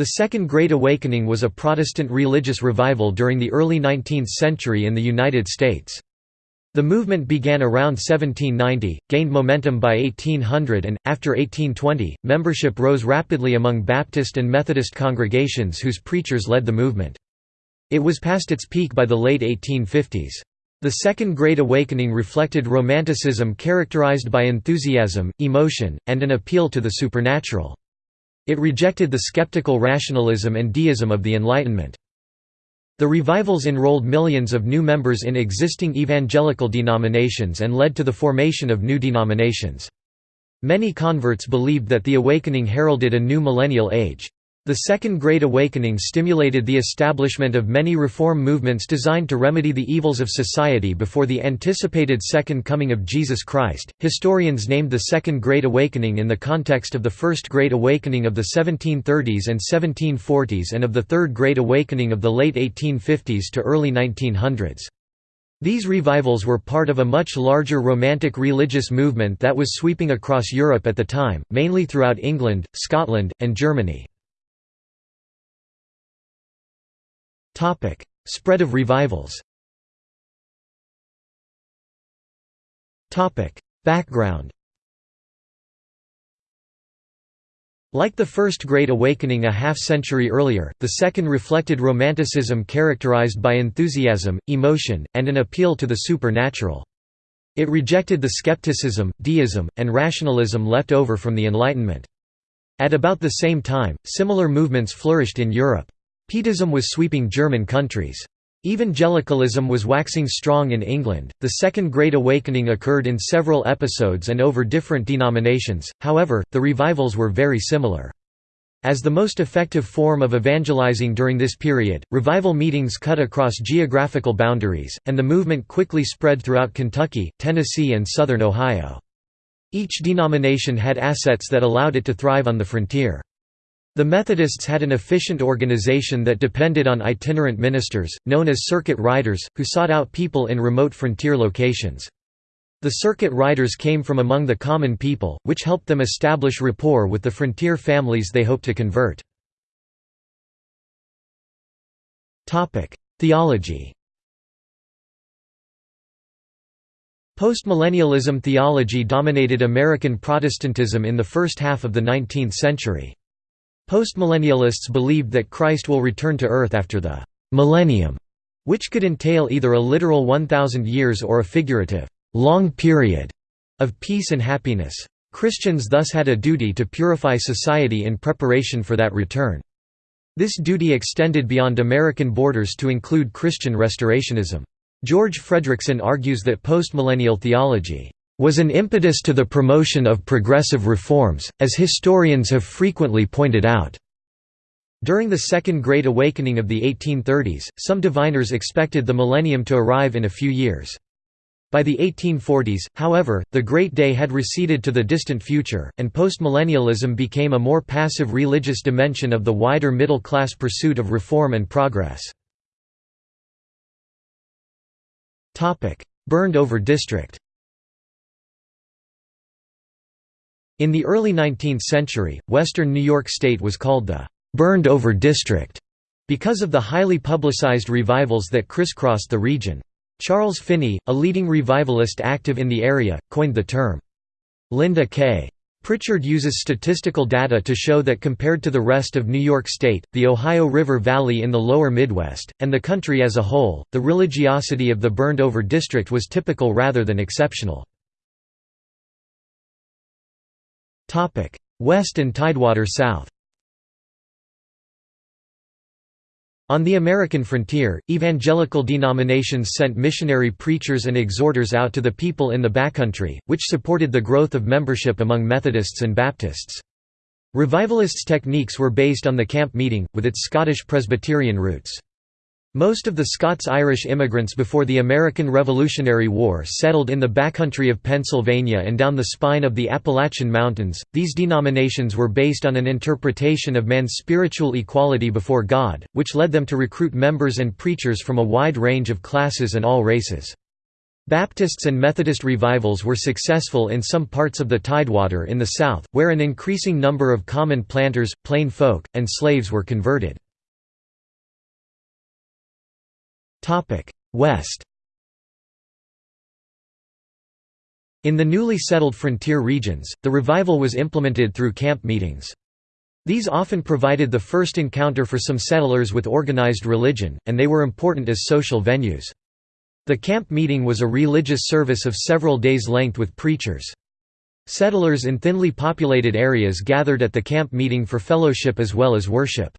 The Second Great Awakening was a Protestant religious revival during the early 19th century in the United States. The movement began around 1790, gained momentum by 1800 and, after 1820, membership rose rapidly among Baptist and Methodist congregations whose preachers led the movement. It was past its peak by the late 1850s. The Second Great Awakening reflected Romanticism characterized by enthusiasm, emotion, and an appeal to the supernatural. It rejected the skeptical rationalism and deism of the Enlightenment. The revivals enrolled millions of new members in existing evangelical denominations and led to the formation of new denominations. Many converts believed that the awakening heralded a new millennial age. The Second Great Awakening stimulated the establishment of many reform movements designed to remedy the evils of society before the anticipated Second Coming of Jesus Christ. Historians named the Second Great Awakening in the context of the First Great Awakening of the 1730s and 1740s and of the Third Great Awakening of the late 1850s to early 1900s. These revivals were part of a much larger Romantic religious movement that was sweeping across Europe at the time, mainly throughout England, Scotland, and Germany. Spread of revivals Background Like the First Great Awakening a half-century earlier, the Second reflected Romanticism characterized by enthusiasm, emotion, and an appeal to the supernatural. It rejected the skepticism, deism, and rationalism left over from the Enlightenment. At about the same time, similar movements flourished in Europe. Pietism was sweeping German countries. Evangelicalism was waxing strong in England. The Second Great Awakening occurred in several episodes and over different denominations, however, the revivals were very similar. As the most effective form of evangelizing during this period, revival meetings cut across geographical boundaries, and the movement quickly spread throughout Kentucky, Tennessee, and southern Ohio. Each denomination had assets that allowed it to thrive on the frontier. The Methodists had an efficient organization that depended on itinerant ministers, known as circuit riders, who sought out people in remote frontier locations. The circuit riders came from among the common people, which helped them establish rapport with the frontier families they hoped to convert. Theology Postmillennialism theology dominated American Protestantism in the first half of the 19th century. Postmillennialists believed that Christ will return to Earth after the «millennium», which could entail either a literal 1,000 years or a figurative «long period» of peace and happiness. Christians thus had a duty to purify society in preparation for that return. This duty extended beyond American borders to include Christian restorationism. George Fredrickson argues that postmillennial theology was an impetus to the promotion of progressive reforms, as historians have frequently pointed out. During the Second Great Awakening of the 1830s, some diviners expected the millennium to arrive in a few years. By the 1840s, however, the Great Day had receded to the distant future, and postmillennialism became a more passive religious dimension of the wider middle-class pursuit of reform and progress. Burned-over district In the early 19th century, western New York State was called the «burned-over district» because of the highly publicized revivals that crisscrossed the region. Charles Finney, a leading revivalist active in the area, coined the term. Linda K. Pritchard uses statistical data to show that compared to the rest of New York State, the Ohio River Valley in the lower Midwest, and the country as a whole, the religiosity of the burned-over district was typical rather than exceptional. West and Tidewater South On the American frontier, evangelical denominations sent missionary preachers and exhorters out to the people in the backcountry, which supported the growth of membership among Methodists and Baptists. Revivalists' techniques were based on the camp meeting, with its Scottish Presbyterian roots. Most of the Scots-Irish immigrants before the American Revolutionary War settled in the backcountry of Pennsylvania and down the spine of the Appalachian Mountains. These denominations were based on an interpretation of man's spiritual equality before God, which led them to recruit members and preachers from a wide range of classes and all races. Baptists and Methodist revivals were successful in some parts of the Tidewater in the South, where an increasing number of common planters, plain folk, and slaves were converted. West In the newly settled frontier regions, the revival was implemented through camp meetings. These often provided the first encounter for some settlers with organized religion, and they were important as social venues. The camp meeting was a religious service of several days' length with preachers. Settlers in thinly populated areas gathered at the camp meeting for fellowship as well as worship.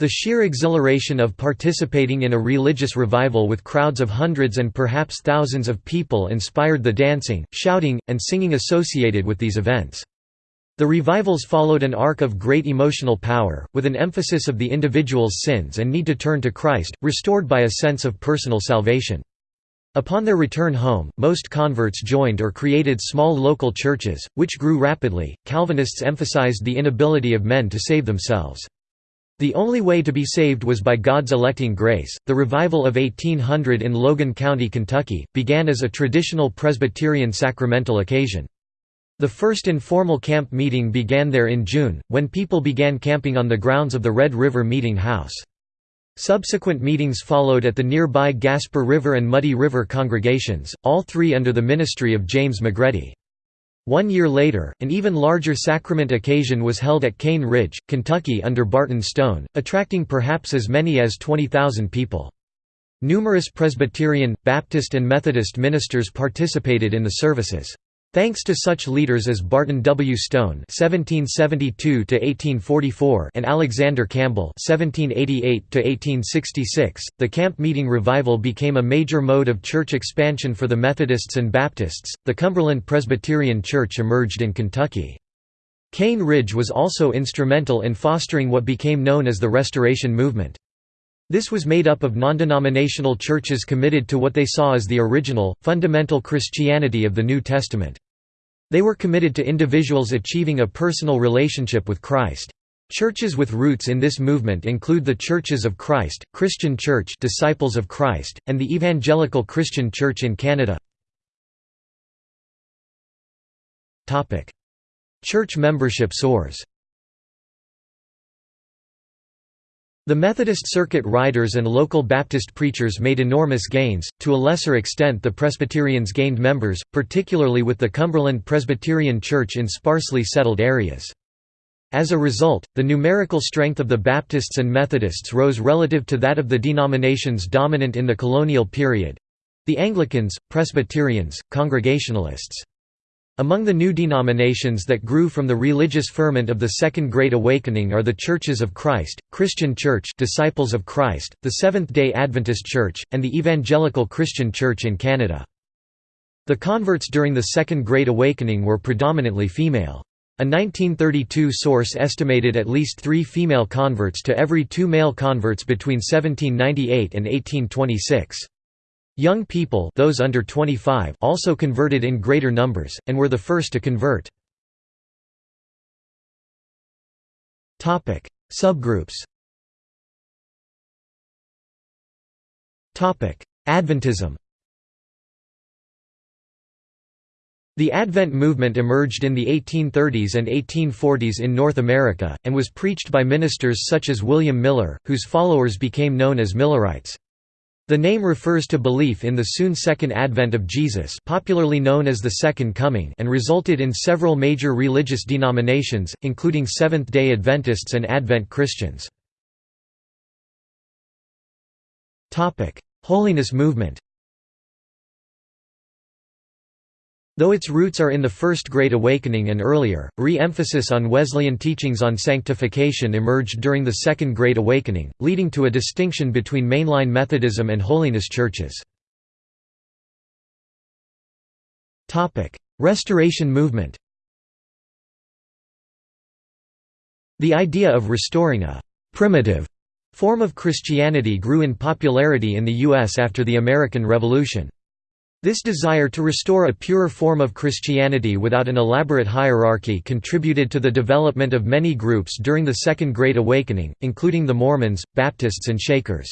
The sheer exhilaration of participating in a religious revival with crowds of hundreds and perhaps thousands of people inspired the dancing, shouting, and singing associated with these events. The revivals followed an arc of great emotional power, with an emphasis of the individual's sins and need to turn to Christ, restored by a sense of personal salvation. Upon their return home, most converts joined or created small local churches, which grew rapidly. Calvinists emphasized the inability of men to save themselves. The only way to be saved was by God's electing grace. The revival of 1800 in Logan County, Kentucky, began as a traditional Presbyterian sacramental occasion. The first informal camp meeting began there in June, when people began camping on the grounds of the Red River Meeting House. Subsequent meetings followed at the nearby Gasper River and Muddy River congregations, all three under the ministry of James McGready. One year later, an even larger sacrament occasion was held at Cane Ridge, Kentucky under Barton Stone, attracting perhaps as many as 20,000 people. Numerous Presbyterian, Baptist and Methodist ministers participated in the services. Thanks to such leaders as Barton W. Stone (1772–1844) and Alexander Campbell (1788–1866), the camp meeting revival became a major mode of church expansion for the Methodists and Baptists. The Cumberland Presbyterian Church emerged in Kentucky. Cane Ridge was also instrumental in fostering what became known as the Restoration Movement. This was made up of non-denominational churches committed to what they saw as the original, fundamental Christianity of the New Testament. They were committed to individuals achieving a personal relationship with Christ. Churches with roots in this movement include the Churches of Christ, Christian Church Disciples of Christ, and the Evangelical Christian Church in Canada. Church membership soars The Methodist Circuit riders and local Baptist preachers made enormous gains, to a lesser extent the Presbyterians gained members, particularly with the Cumberland Presbyterian Church in sparsely settled areas. As a result, the numerical strength of the Baptists and Methodists rose relative to that of the denominations dominant in the colonial period—the Anglicans, Presbyterians, Congregationalists. Among the new denominations that grew from the religious ferment of the Second Great Awakening are the Churches of Christ, Christian Church Disciples of Christ, the Seventh-day Adventist Church, and the Evangelical Christian Church in Canada. The converts during the Second Great Awakening were predominantly female. A 1932 source estimated at least three female converts to every two male converts between 1798 and 1826. Young people those under 25 also converted in greater numbers, and were the first to convert. Subgroups Adventism The Advent movement emerged in the 1830s and 1840s in North America, and was preached by ministers such as William Miller, whose followers became known as Millerites. The name refers to belief in the soon second advent of Jesus popularly known as the Second Coming and resulted in several major religious denominations, including Seventh-day Adventists and Advent Christians. Holiness movement Though its roots are in the First Great Awakening and earlier, re-emphasis on Wesleyan teachings on sanctification emerged during the Second Great Awakening, leading to a distinction between mainline Methodism and holiness churches. Restoration movement The idea of restoring a «primitive» form of Christianity grew in popularity in the U.S. after the American Revolution. This desire to restore a purer form of Christianity without an elaborate hierarchy contributed to the development of many groups during the Second Great Awakening, including the Mormons, Baptists and Shakers.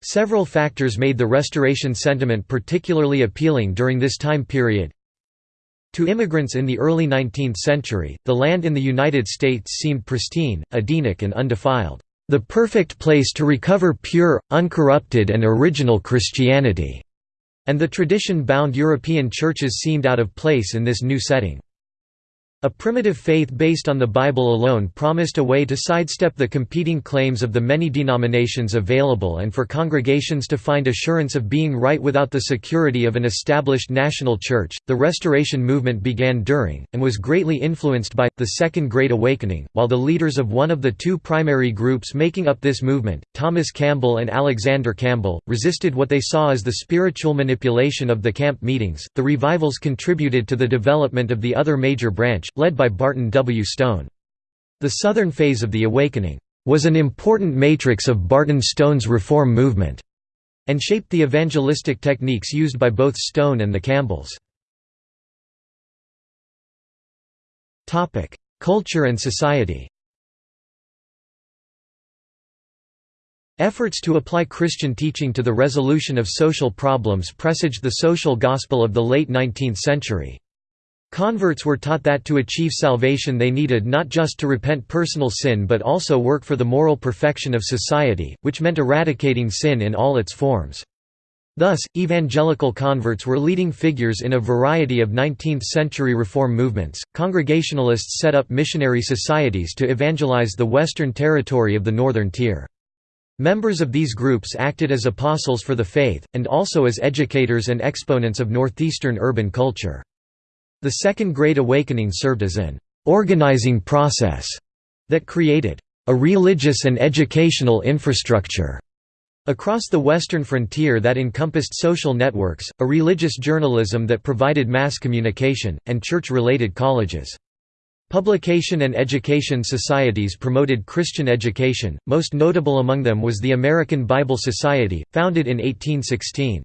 Several factors made the Restoration sentiment particularly appealing during this time period. To immigrants in the early 19th century, the land in the United States seemed pristine, Edenic and undefiled, "...the perfect place to recover pure, uncorrupted and original Christianity." And the tradition-bound European churches seemed out of place in this new setting. A primitive faith based on the Bible alone promised a way to sidestep the competing claims of the many denominations available and for congregations to find assurance of being right without the security of an established national church. The Restoration movement began during, and was greatly influenced by, the Second Great Awakening, while the leaders of one of the two primary groups making up this movement, Thomas Campbell and Alexander Campbell, resisted what they saw as the spiritual manipulation of the camp meetings. The revivals contributed to the development of the other major branch, led by Barton W. Stone. The Southern phase of the Awakening was an important matrix of Barton Stone's reform movement, and shaped the evangelistic techniques used by both Stone and the Campbells. Culture and society Efforts to apply Christian teaching to the resolution of social problems presaged the social gospel of the late 19th century. Converts were taught that to achieve salvation they needed not just to repent personal sin but also work for the moral perfection of society, which meant eradicating sin in all its forms. Thus, evangelical converts were leading figures in a variety of 19th-century reform movements. Congregationalists set up missionary societies to evangelize the western territory of the Northern Tier. Members of these groups acted as apostles for the faith, and also as educators and exponents of northeastern urban culture. The Second Great Awakening served as an organizing process that created a religious and educational infrastructure across the western frontier that encompassed social networks, a religious journalism that provided mass communication, and church-related colleges. Publication and education societies promoted Christian education, most notable among them was the American Bible Society, founded in 1816.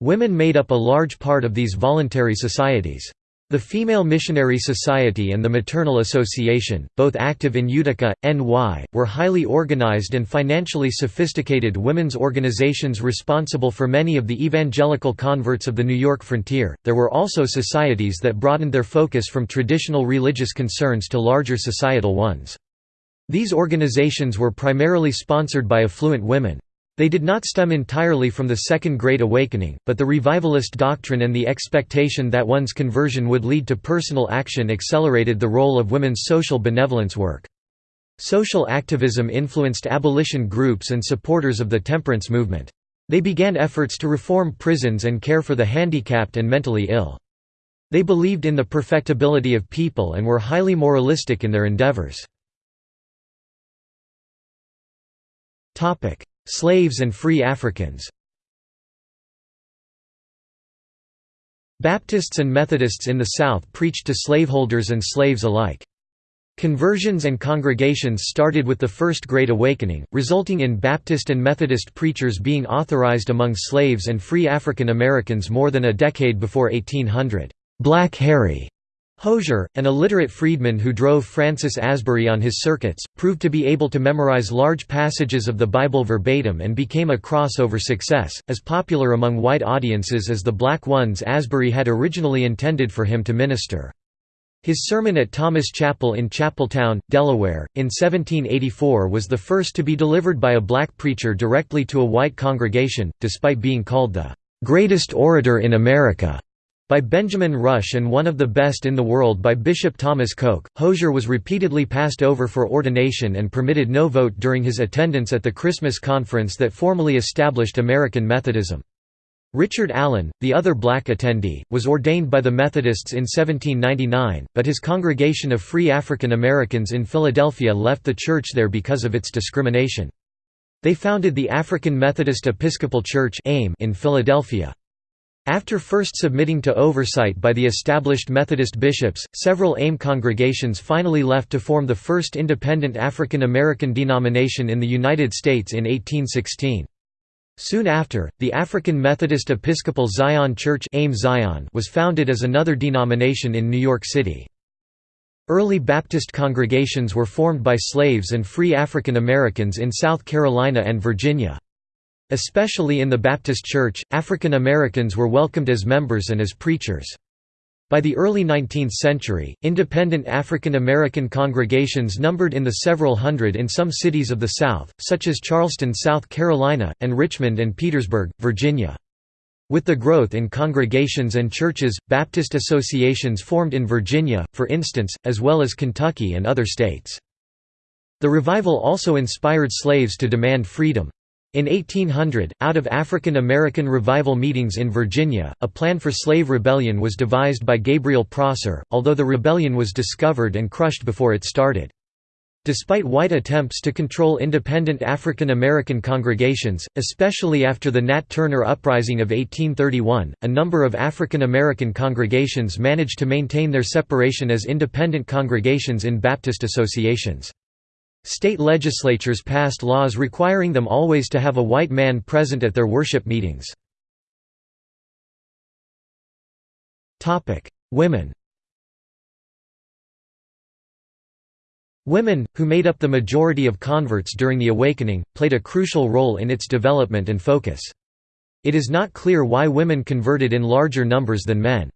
Women made up a large part of these voluntary societies. The Female Missionary Society and the Maternal Association, both active in Utica, NY, were highly organized and financially sophisticated women's organizations responsible for many of the evangelical converts of the New York frontier. There were also societies that broadened their focus from traditional religious concerns to larger societal ones. These organizations were primarily sponsored by affluent women. They did not stem entirely from the Second Great Awakening, but the revivalist doctrine and the expectation that one's conversion would lead to personal action accelerated the role of women's social benevolence work. Social activism influenced abolition groups and supporters of the temperance movement. They began efforts to reform prisons and care for the handicapped and mentally ill. They believed in the perfectibility of people and were highly moralistic in their endeavors. Slaves and free Africans Baptists and Methodists in the South preached to slaveholders and slaves alike. Conversions and congregations started with the First Great Awakening, resulting in Baptist and Methodist preachers being authorized among slaves and free African Americans more than a decade before 1800. Black Harry Hosier, an illiterate freedman who drove Francis Asbury on his circuits, proved to be able to memorize large passages of the Bible verbatim and became a crossover success, as popular among white audiences as the black ones Asbury had originally intended for him to minister. His sermon at Thomas Chapel in Chapeltown, Delaware, in 1784 was the first to be delivered by a black preacher directly to a white congregation, despite being called the "...greatest orator in America." By Benjamin Rush and one of the best in the world by Bishop Thomas Coke, Hosier was repeatedly passed over for ordination and permitted no vote during his attendance at the Christmas conference that formally established American Methodism. Richard Allen, the other black attendee, was ordained by the Methodists in 1799, but his congregation of free African Americans in Philadelphia left the church there because of its discrimination. They founded the African Methodist Episcopal Church in Philadelphia. After first submitting to oversight by the established Methodist bishops, several AME congregations finally left to form the first independent African American denomination in the United States in 1816. Soon after, the African Methodist Episcopal Zion Church AME Zion was founded as another denomination in New York City. Early Baptist congregations were formed by slaves and free African Americans in South Carolina and Virginia. Especially in the Baptist Church, African Americans were welcomed as members and as preachers. By the early 19th century, independent African American congregations numbered in the several hundred in some cities of the South, such as Charleston, South Carolina, and Richmond and Petersburg, Virginia. With the growth in congregations and churches, Baptist associations formed in Virginia, for instance, as well as Kentucky and other states. The revival also inspired slaves to demand freedom. In 1800, out of African American revival meetings in Virginia, a plan for slave rebellion was devised by Gabriel Prosser, although the rebellion was discovered and crushed before it started. Despite white attempts to control independent African American congregations, especially after the Nat Turner Uprising of 1831, a number of African American congregations managed to maintain their separation as independent congregations in Baptist associations. State legislatures passed laws requiring them always to have a white man present at their worship meetings. Women Women, who made up the majority of converts during the Awakening, played a crucial role in its development and focus. It is not clear why women converted in larger numbers than men.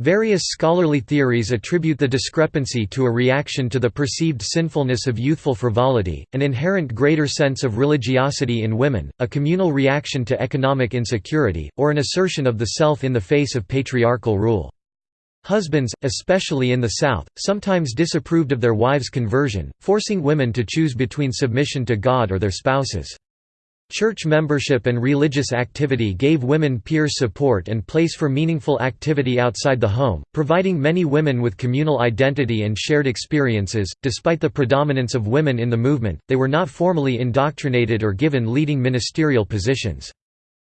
Various scholarly theories attribute the discrepancy to a reaction to the perceived sinfulness of youthful frivolity, an inherent greater sense of religiosity in women, a communal reaction to economic insecurity, or an assertion of the self in the face of patriarchal rule. Husbands, especially in the South, sometimes disapproved of their wives' conversion, forcing women to choose between submission to God or their spouses. Church membership and religious activity gave women peer support and place for meaningful activity outside the home, providing many women with communal identity and shared experiences. Despite the predominance of women in the movement, they were not formally indoctrinated or given leading ministerial positions.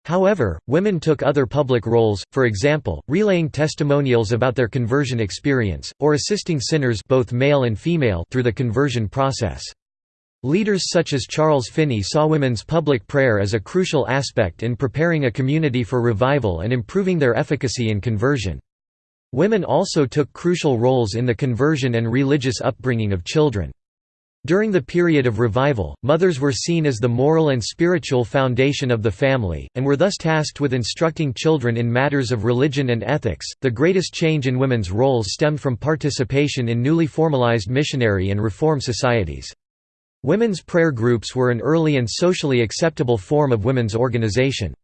However, women took other public roles, for example, relaying testimonials about their conversion experience, or assisting sinners both male and female through the conversion process. Leaders such as Charles Finney saw women's public prayer as a crucial aspect in preparing a community for revival and improving their efficacy in conversion. Women also took crucial roles in the conversion and religious upbringing of children. During the period of revival, mothers were seen as the moral and spiritual foundation of the family, and were thus tasked with instructing children in matters of religion and ethics. The greatest change in women's roles stemmed from participation in newly formalized missionary and reform societies. Women's prayer groups were an early and socially acceptable form of women's organization.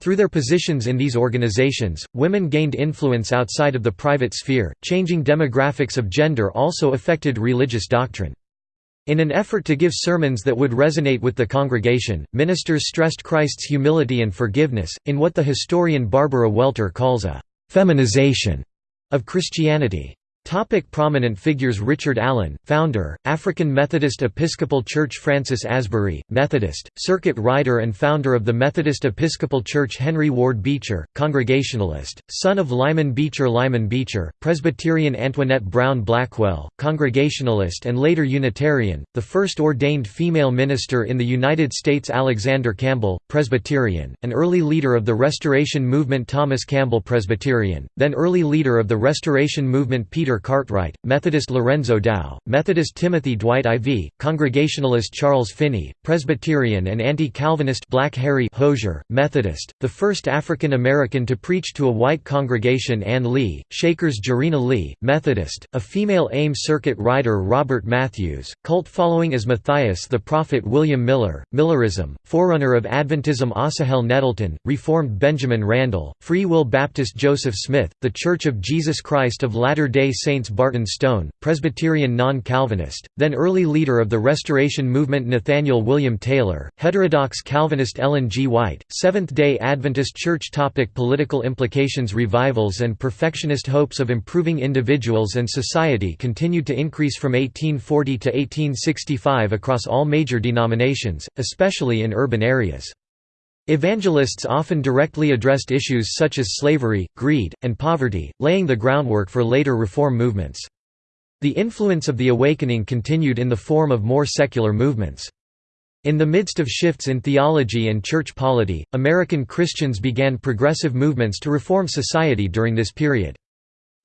Through their positions in these organizations, women gained influence outside of the private sphere. Changing demographics of gender also affected religious doctrine. In an effort to give sermons that would resonate with the congregation, ministers stressed Christ's humility and forgiveness, in what the historian Barbara Welter calls a feminization of Christianity. Topic prominent figures Richard Allen, founder, African Methodist Episcopal Church Francis Asbury, Methodist, circuit rider and founder of the Methodist Episcopal Church Henry Ward Beecher, Congregationalist, son of Lyman Beecher Lyman Beecher, Presbyterian Antoinette Brown Blackwell, Congregationalist and later Unitarian, the first ordained female minister in the United States Alexander Campbell, Presbyterian, an early leader of the Restoration Movement Thomas Campbell Presbyterian, then early leader of the Restoration Movement Peter Cartwright, Methodist Lorenzo Dow, Methodist Timothy Dwight IV, Congregationalist Charles Finney, Presbyterian and anti-Calvinist Black Harry Hosier, Methodist, the first African American to preach to a white congregation Ann Lee, Shakers Jarena Lee, Methodist, a female AME circuit rider Robert Matthews, cult following as Matthias the Prophet William Miller, Millerism, forerunner of Adventism Asahel Nettleton, Reformed Benjamin Randall, Free Will Baptist Joseph Smith, The Church of Jesus Christ of Latter-day Saints Barton Stone, Presbyterian non-Calvinist, then early leader of the Restoration Movement Nathaniel William Taylor, heterodox Calvinist Ellen G. White, Seventh-day Adventist Church topic Political implications Revivals and perfectionist hopes of improving individuals and society continued to increase from 1840 to 1865 across all major denominations, especially in urban areas. Evangelists often directly addressed issues such as slavery, greed, and poverty, laying the groundwork for later reform movements. The influence of the Awakening continued in the form of more secular movements. In the midst of shifts in theology and church polity, American Christians began progressive movements to reform society during this period.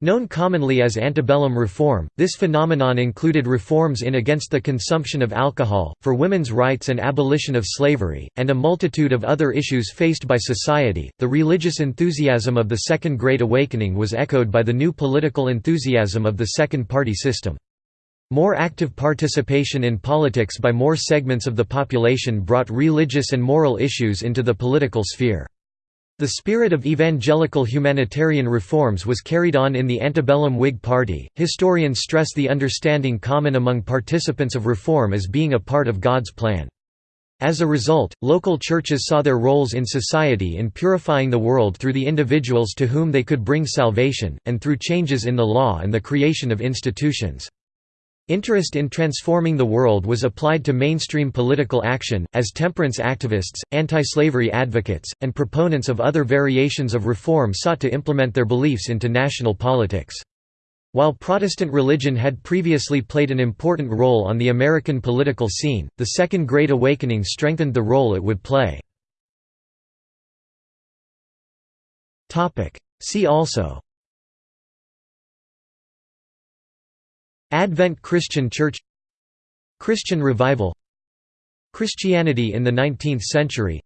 Known commonly as antebellum reform, this phenomenon included reforms in against the consumption of alcohol, for women's rights and abolition of slavery, and a multitude of other issues faced by society. The religious enthusiasm of the Second Great Awakening was echoed by the new political enthusiasm of the Second Party system. More active participation in politics by more segments of the population brought religious and moral issues into the political sphere. The spirit of evangelical humanitarian reforms was carried on in the antebellum Whig Party. Historians stress the understanding common among participants of reform as being a part of God's plan. As a result, local churches saw their roles in society in purifying the world through the individuals to whom they could bring salvation, and through changes in the law and the creation of institutions. Interest in transforming the world was applied to mainstream political action, as temperance activists, anti-slavery advocates, and proponents of other variations of reform sought to implement their beliefs into national politics. While Protestant religion had previously played an important role on the American political scene, the Second Great Awakening strengthened the role it would play. See also Advent Christian Church Christian Revival Christianity in the 19th century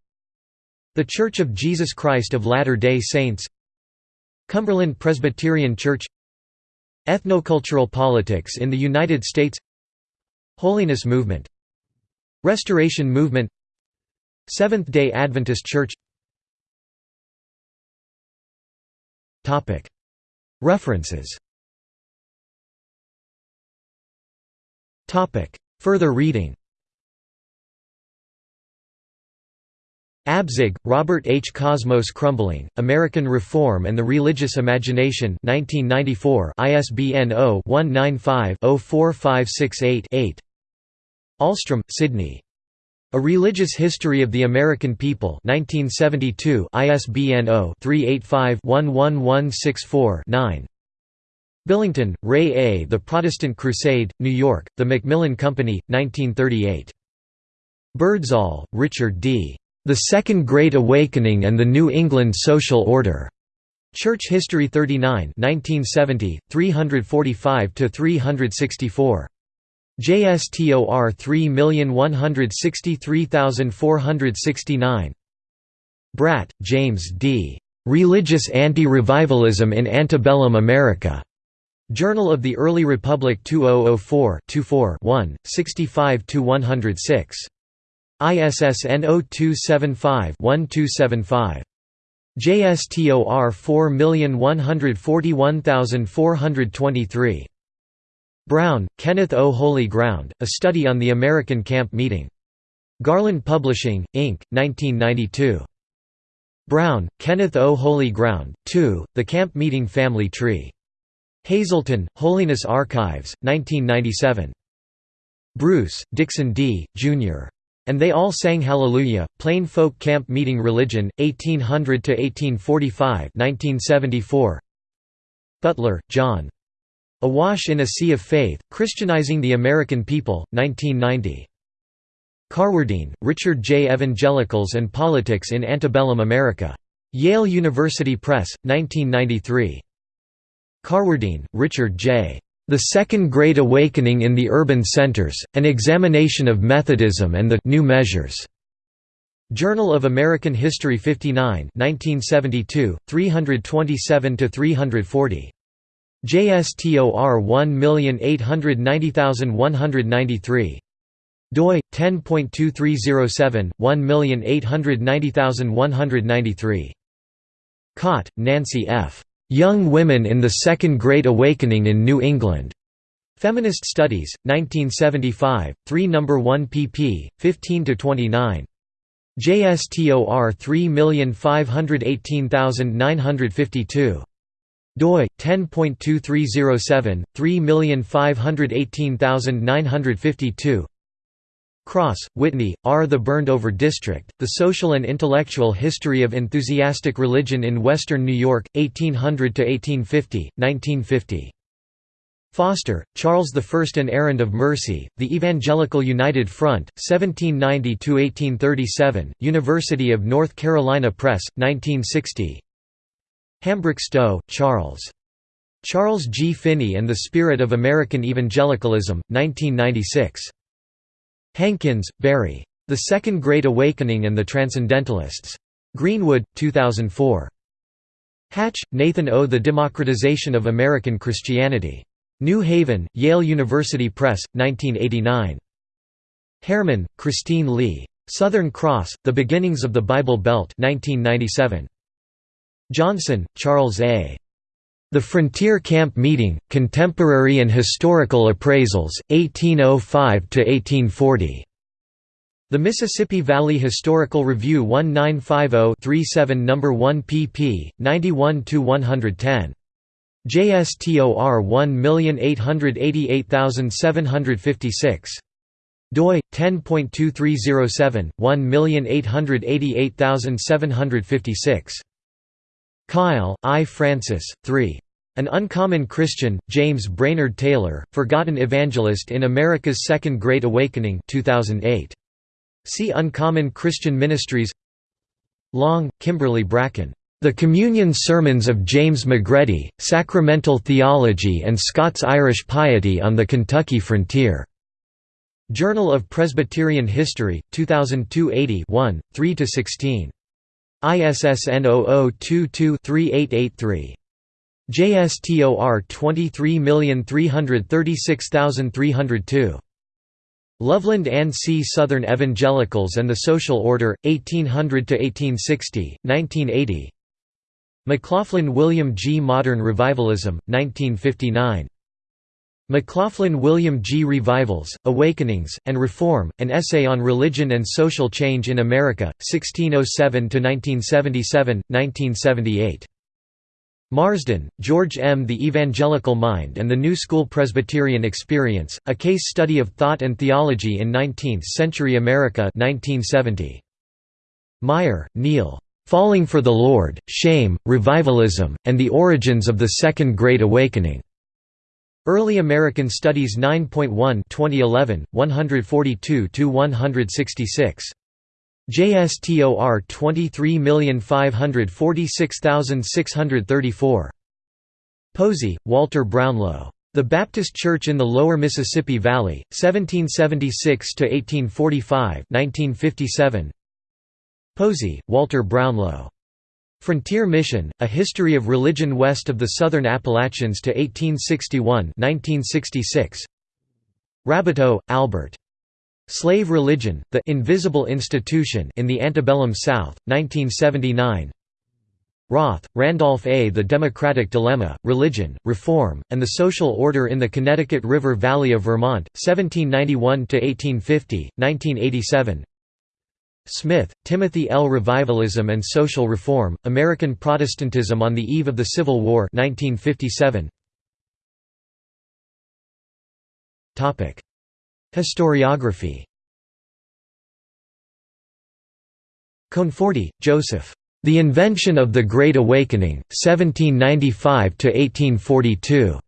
The Church of Jesus Christ of Latter-day Saints Cumberland Presbyterian Church Ethnocultural politics in the United States Holiness Movement Restoration Movement Seventh-day Adventist Church. References Further reading Abzug, Robert H. Cosmos Crumbling, American Reform and the Religious Imagination 1994 ISBN 0-195-04568-8 Ahlstrom, Sydney. A Religious History of the American People 1972 ISBN 0-385-11164-9 Billington, Ray A. The Protestant Crusade, New York, The Macmillan Company, 1938. Birdsall, Richard D. The Second Great Awakening and the New England Social Order. Church History 39 1970, 345–364. JSTOR 3163469. Bratt, James D. Religious Anti-Revivalism in Antebellum America. Journal of the Early Republic 2004 24 1, 65–106. ISSN 0275-1275. JSTOR 4141423. Brown, Kenneth O. Holy Ground, A Study on the American Camp Meeting. Garland Publishing, Inc., 1992. Brown, Kenneth O. Holy Ground, 2, The Camp Meeting Family Tree. Hazleton, Holiness Archives, 1997. Bruce, Dixon D., Jr. And They All Sang Hallelujah, Plain Folk Camp Meeting Religion, 1800–1845 1974. Butler, Jon. Awash in a Sea of Faith, Christianizing the American People, 1990. Carwardine, Richard J. Evangelicals and Politics in Antebellum America. Yale University Press, 1993. Carwardine, Richard J. The Second Great Awakening in the Urban Centers, An Examination of Methodism and the New Measures. Journal of American History 59 1972, 327–340. JSTOR 1890193. doi 10.2307 1890193. Cott, Nancy F. Young Women in the Second Great Awakening in New England. Feminist Studies, 1975, 3 No. 1 pp. 15–29. JSTOR 3518952. doi 10.2307 3518952 Cross, Whitney, R. The Burned Over District, The Social and Intellectual History of Enthusiastic Religion in Western New York, 1800–1850, 1950. Foster, Charles I An Errand of Mercy, The Evangelical United Front, 1790–1837, University of North Carolina Press, 1960 Hambrick Stowe, Charles. Charles G. Finney and the Spirit of American Evangelicalism, 1996. Hankins, Barry. The Second Great Awakening and the Transcendentalists. Greenwood, 2004. Hatch, Nathan O. The Democratization of American Christianity. New Haven, Yale University Press, 1989. Heyrman, Christine Leigh. Southern Cross, The Beginnings of the Bible Belt 1997. Johnson, Charles A. The Frontier Camp Meeting, Contemporary and Historical Appraisals, 1805–1840. The Mississippi Valley Historical Review 1950-37 No. 1 pp. 91–110. JSTOR 1888756. doi 10.2307 1888756. Kyle, I. Francis, 3. An Uncommon Christian, James Brainerd Taylor, Forgotten Evangelist in America's Second Great Awakening 2008. See Uncommon Christian Ministries Long, Kimberly Bracken. The Communion Sermons of James McGready, Sacramental Theology and Scots-Irish Piety on the Kentucky Frontier. Journal of Presbyterian History, 2002 80 1, 3–16. ISSN 0022-3883. JSTOR 23336302. Loveland and C. Southern Evangelicals and the Social Order, 1800–1860, 1980 McLoughlin William G. Modern Revivalism, 1959. McLoughlin William G. Revivals, Awakenings, and Reform, An Essay on Religion and Social Change in America, 1607–1977, 1978. Marsden, George M. The Evangelical Mind and the New School Presbyterian Experience, A Case Study of Thought and Theology in Nineteenth-Century America 1970. Meyer, Neil. Falling for the Lord, Shame, Revivalism, and the Origins of the Second Great Awakening. Early American Studies 9.1 2011, 142–166. JSTOR 23546634. Posey, Walter Brownlow. The Baptist Church in the Lower Mississippi Valley, 1776–1845 1957. Posey, Walter Brownlow. Frontier Mission, A History of Religion West of the Southern Appalachians to 1861 1966. Raboteau, Albert. Slave Religion, The Invisible Institution in the Antebellum South, 1979 Roth, Randolph A. The Democratic Dilemma, Religion, Reform, and the Social Order in the Connecticut River Valley of Vermont, 1791–1850, 1987 Smith, Timothy L. Revivalism and Social Reform, American Protestantism on the Eve of the Civil War 1957. Historiography Conforti, Joseph. The Invention of the Great Awakening, 1795–1842.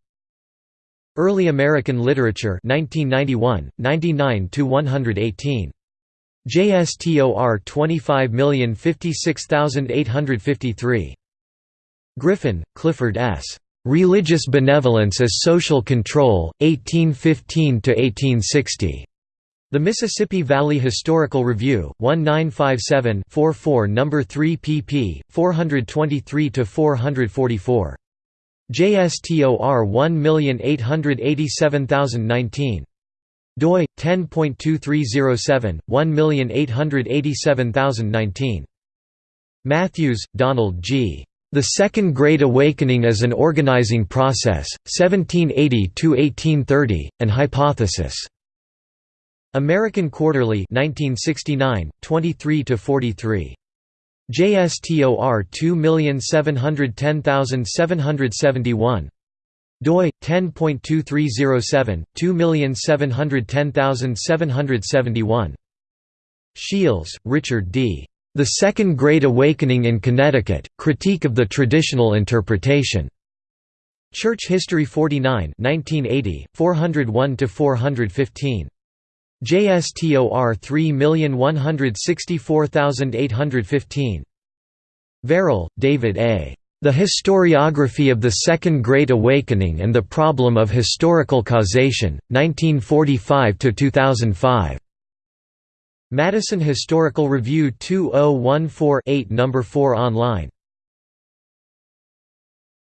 Early American Literature 1991, 99–118. JSTOR 25056853. Griffin, Clifford S. Religious Benevolence as Social Control, 1815–1860. The Mississippi Valley Historical Review, 1957-44 No. 3 pp. 423–444. JSTOR 1887019. Doi 10.2307 1887019. Matthews, Donald G. The Second Great Awakening as an Organizing Process, 1780–1830, An Hypothesis. American Quarterly 1969, 23–43. JSTOR 2710771. Doi 10.2307 2710771. Shields, Richard D. The Second Great Awakening in Connecticut, Critique of the Traditional Interpretation. Church History 49 1980, 401–415. JSTOR 3164815. Varel, David A. The Historiography of the Second Great Awakening and the Problem of Historical Causation, 1945–2005. Madison Historical Review 2014-8 No. 4 online